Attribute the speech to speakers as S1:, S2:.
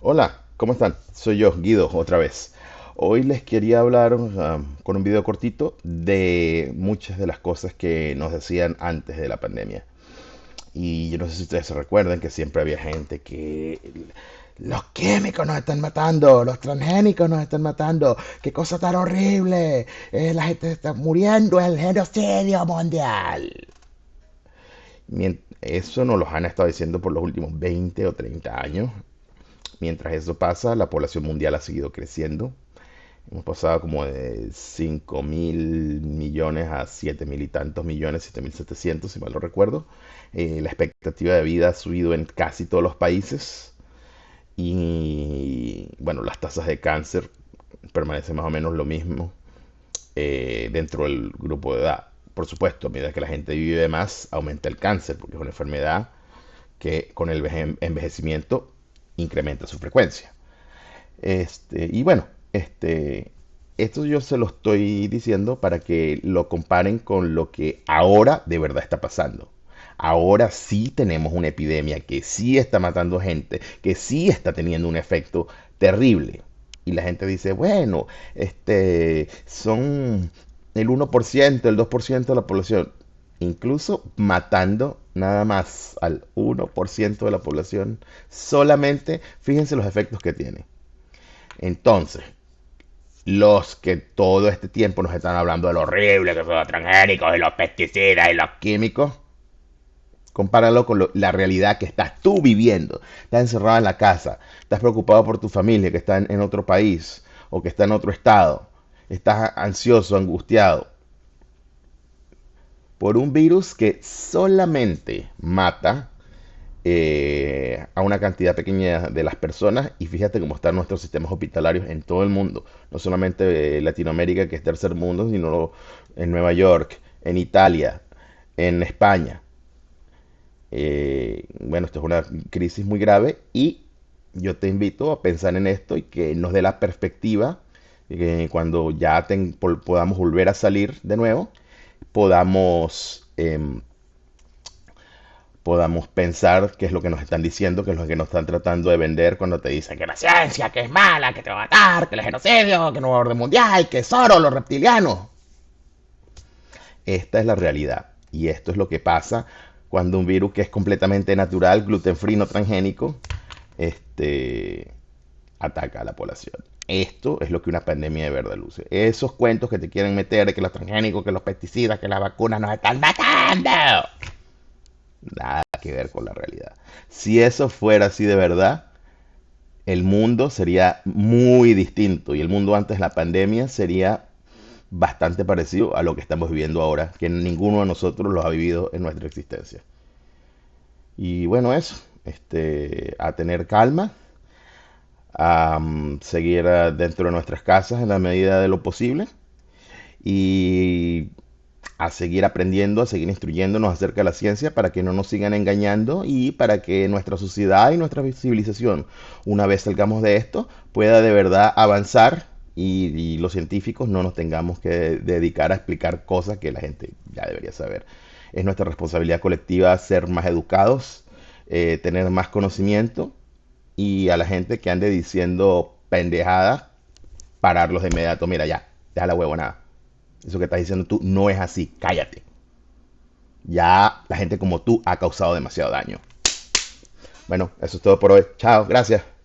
S1: Hola, ¿cómo están? Soy yo, Guido, otra vez. Hoy les quería hablar um, con un video cortito de muchas de las cosas que nos decían antes de la pandemia. Y yo no sé si ustedes se recuerdan que siempre había gente que los químicos nos están matando, los transgénicos nos están matando, qué cosa tan horrible, eh, la gente está muriendo, el genocidio mundial. Eso nos lo han estado diciendo por los últimos 20 o 30 años. Mientras eso pasa, la población mundial ha seguido creciendo. Hemos pasado como de 5 mil millones a 7 mil y tantos millones, 7 mil 700, si mal no recuerdo. Eh, la expectativa de vida ha subido en casi todos los países. Y bueno, las tasas de cáncer permanecen más o menos lo mismo eh, dentro del grupo de edad. Por supuesto, a medida que la gente vive más, aumenta el cáncer, porque es una enfermedad que con el veje- envejecimiento incrementa su frecuencia. Este, y bueno, este, esto yo se lo estoy diciendo para que lo comparen con lo que ahora de verdad está pasando. Ahora sí tenemos una epidemia que sí está matando gente, que sí está teniendo un efecto terrible. Y la gente dice, bueno, este, son el uno por ciento el 2% de la población. Incluso matando nada más al uno por ciento de la población, solamente fíjense los efectos que tiene. Entonces, los que todo este tiempo nos están hablando de lo horrible que son los transgénicos y los pesticidas y los químicos, compáralo con la realidad que estás tú viviendo. Estás encerrado en la casa, estás preocupado por tu familia que está en otro país o que está en otro estado, estás ansioso, angustiado por un virus que solamente mata eh, a una cantidad pequeña de las personas y fíjate cómo están nuestros sistemas hospitalarios en todo el mundo, no solamente eh, Latinoamérica que es tercer mundo, sino en Nueva York, en Italia, en España. Eh, bueno, esto es una crisis muy grave y yo te invito a pensar en esto y que nos dé la perspectiva que cuando ya ten- po- podamos volver a salir de nuevo, podamos em, podamos pensar qué es lo que nos están diciendo, qué es lo que nos están tratando de vender cuando te dicen que la ciencia, que es mala, que te va a matar, que el genocidio, que no va orden mundial, que es oro, los reptilianos. Esta es la realidad. Y esto es lo que pasa cuando un virus que es completamente natural, gluten free, no transgénico, este, ataca a la población. Esto es lo que una pandemia de verdad luce. Esos cuentos que te quieren meter de que los transgénicos, que los pesticidas, que las vacunas nos están matando. Nada que ver con la realidad. Si eso fuera así de verdad, el mundo sería muy distinto y el mundo antes de la pandemia sería bastante parecido a lo que estamos viviendo ahora, que ninguno de nosotros lo ha vivido en nuestra existencia. Y bueno, eso, este, a tener calma, a mm, seguir ah, dentro de nuestras casas en la medida de lo posible y a seguir aprendiendo, a seguir instruyéndonos acerca de la ciencia para que no nos sigan engañando y para que nuestra sociedad y nuestra civilización, una vez salgamos de esto, pueda de verdad avanzar y, y los científicos no nos tengamos que dedicar a explicar cosas que la gente ya debería saber. Es nuestra responsabilidad colectiva ser más educados, eh, tener más conocimiento y a la gente que ande diciendo pendejadas, pararlos de inmediato. Mira, ya, deja la huevonada. Eso que estás diciendo tú no es así, cállate. Ya la gente como tú ha causado demasiado daño. Bueno, eso es todo por hoy. Chao, gracias.